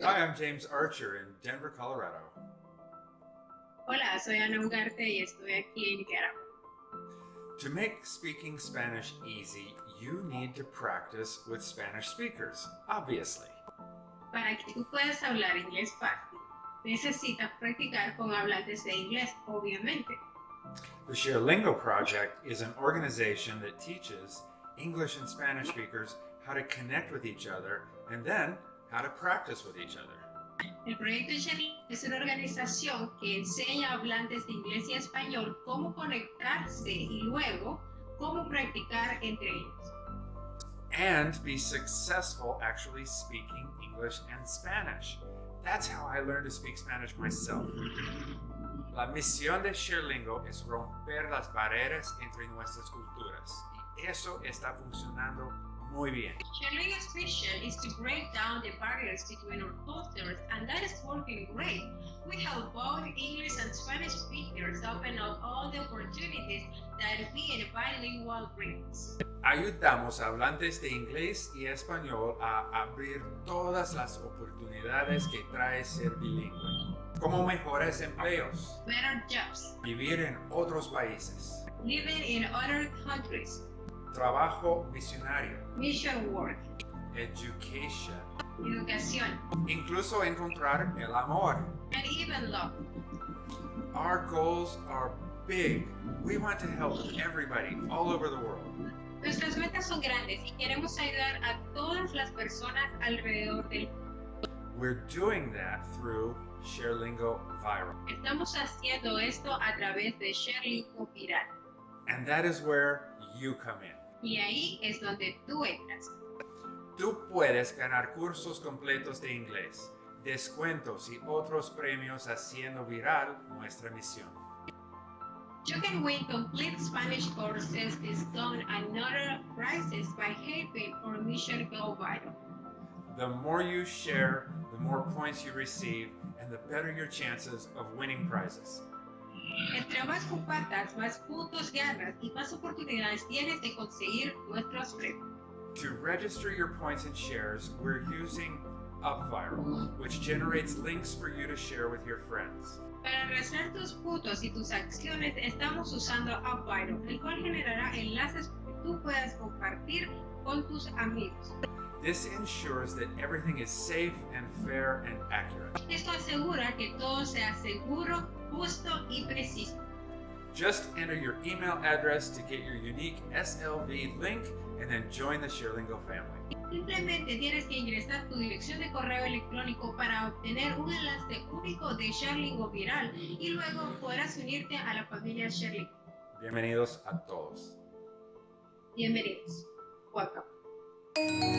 Hi, I'm James Archer in Denver, Colorado. Hola, soy Ana Ugarte y estoy aquí en Nicaragua. To make speaking Spanish easy, you need to practice with Spanish speakers, obviously. Para que tú puedas hablar inglés fácil, necesitas practicar con hablantes de inglés, obviamente. The ShareLingo Project is an organization that teaches English and Spanish speakers how to connect with each other and then how to practice with each other. El proyecto Shelly es una organización que enseña a hablantes de inglés y español cómo conectarse y luego cómo practicar entre ellos. And be successful actually speaking English and Spanish. That's how I learned to speak Spanish myself. La misión de ShareLingo es romper las barreras entre nuestras culturas y eso está funcionando muy bien. ShareLingo's mission is to break down the barriers between our cultures and that is working great. We help both English and Spanish speakers open up all the opportunities that being bilingual brings. Ayudamos a hablantes de inglés y español a abrir todas las oportunidades que trae ser bilingüe, como mejores empleos, Better jobs, vivir en otros países, living in other countries, trabajo misionario, mission work, education, educación, incluso encontrar el amor. and even love. Our goals are big. We want to help everybody all over the world. Nuestras metas son grandes y queremos ayudar a todas las personas alrededor del mundo. We're doing that through ShareLingo Viral. Estamos haciendo esto a través de ShareLingo Viral. And that is where you come in. Y ahí es donde tú entras. Tú puedes ganar cursos completos de inglés, descuentos y otros premios haciendo viral nuestra misión. You can win complete Spanish courses, discount and other prizes by helping our mission go viral. The more you share, the more points you receive, and the better your chances of winning prizes. Entre más compartas, más puntos ganas y más oportunidades tienes de conseguir nuestros premios. To register your points and shares, we're using UpViral, which generates links for you to share with your friends. Para registrar tus puntos y tus acciones, estamos usando UpViral, el cual generará enlaces que tú puedas compartir con tus amigos. This ensures that everything is safe and fair and accurate. Esto asegura que todo sea seguro, justo y preciso. Just enter your email address to get your unique SLV link and then join the ShareLingo family. Simplemente tienes que ingresar tu dirección de correo electrónico para obtener un enlace único de ShareLingo Viral y luego podrás unirte a la familia ShareLingo. Bienvenidos a todos. Bienvenidos. Welcome.